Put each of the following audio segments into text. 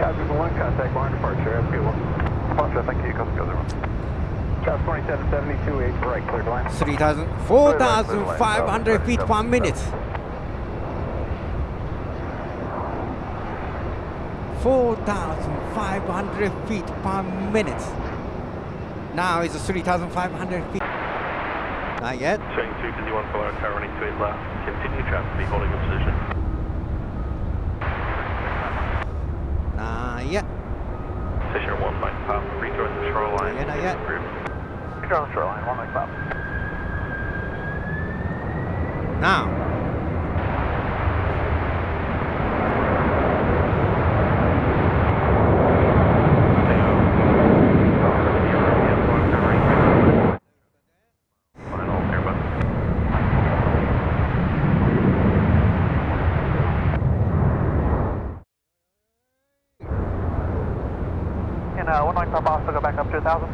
Copy one, contact barn departure, have a good one. Departure, thank you, copy other one. Chop 2772, 8 right, cleared line. 3,000, 4,500 feet per minute. 4,500 feet per minute. Now it's 3,500 feet. Not yet. Chain 2 to the 1 currently to left. Continue traffic, be holding your position. Station 1 Mike Pop, rejoin the shoreline. Yet, not yet. Control the shoreline, one Mike Pop. Now. And uh, one Mike Pop also go back up to 1,000.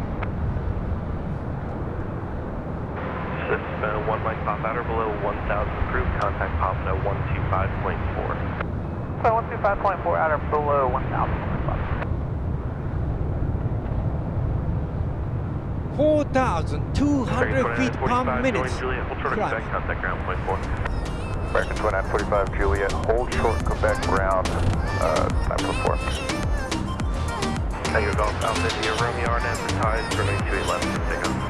Six, uh, 1 Mike Pop at or below 1,000 approved. Contact Pop at 125.4. So 125.4 out or below 1,000. Mike Pop. 4,200 feet per minute. Juliet, hold short of Climb. Quebec, contact ground point 4. American 2945 Juliet, hold short Quebec ground, uh, 9.4. Tiger Golf Alpha India Romeo RN advertised runway 28 left, take